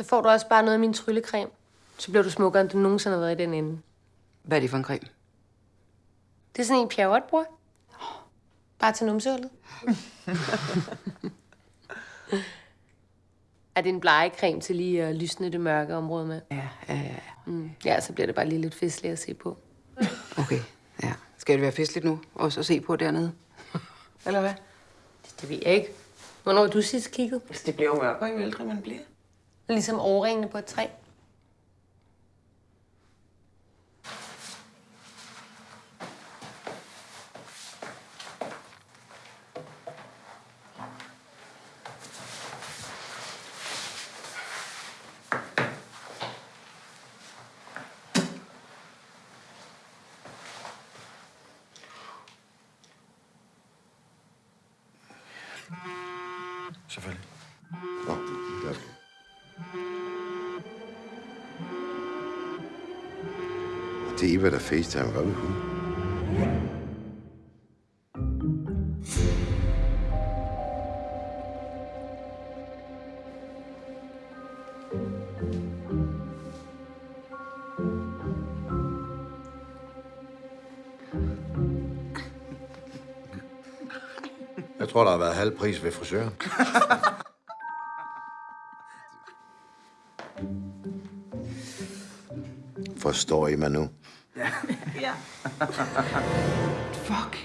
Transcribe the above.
Så får du også bare noget af min tryllecreme. Så bliver du smukkere, end du nogensinde har været i den ende. Hvad er det for en creme? Det er sådan en, Pierrot bruger. Bare til numsehullet. er det en blegecreme til lige at lysne det mørke område med? Ja, ja, ja. Mm. Ja, så bliver det bare lige lidt festligt at se på. Okay, ja. Skal det være festligt nu? Også at se på dernede? Eller hvad? Det ved jeg ikke. Hvornår har du sidst kigget? Altså, det bliver jo mørkere, jo ældre man bliver. Ligesom overringene på et træ. Selvfølgelig. Nå, lad os og Det er Eva, der facetime. Hvad vil hun? Jeg tror, der har været halv pris ved frisøren. Forstår I mig nu? Fuck.